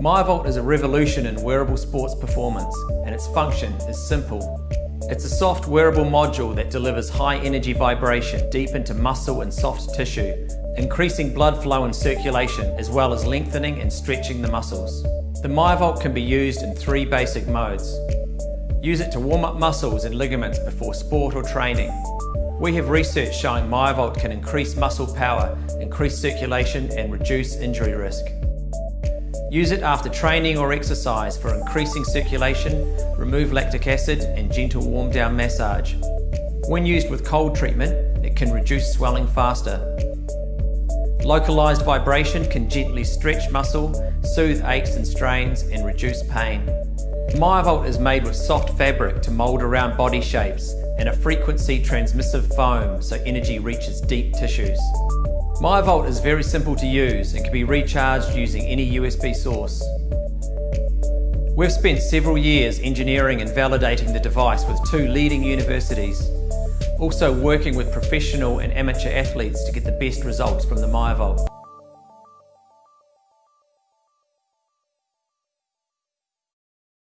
MyoVolt is a revolution in wearable sports performance and its function is simple. It's a soft wearable module that delivers high energy vibration deep into muscle and soft tissue, increasing blood flow and circulation as well as lengthening and stretching the muscles. The MyoVolt can be used in three basic modes. Use it to warm up muscles and ligaments before sport or training. We have research showing MyoVolt can increase muscle power, increase circulation and reduce injury risk. Use it after training or exercise for increasing circulation, remove lactic acid and gentle warm down massage. When used with cold treatment, it can reduce swelling faster. Localized vibration can gently stretch muscle, soothe aches and strains and reduce pain. MyoVolt is made with soft fabric to mold around body shapes and a frequency transmissive foam so energy reaches deep tissues. MyoVolt is very simple to use and can be recharged using any USB source. We've spent several years engineering and validating the device with two leading universities, also working with professional and amateur athletes to get the best results from the MyoVolt.